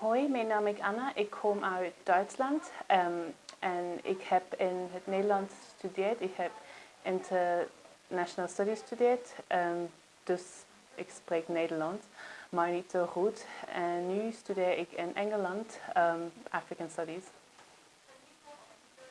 Hoi, mijn naam is Anna. Ik kom uit Duitsland um, en ik heb in het Nederlands gestudeerd. Ik heb International Studies gestudeerd, um, dus ik spreek Nederlands, maar niet zo goed. En nu studeer ik in Engeland um, African Studies.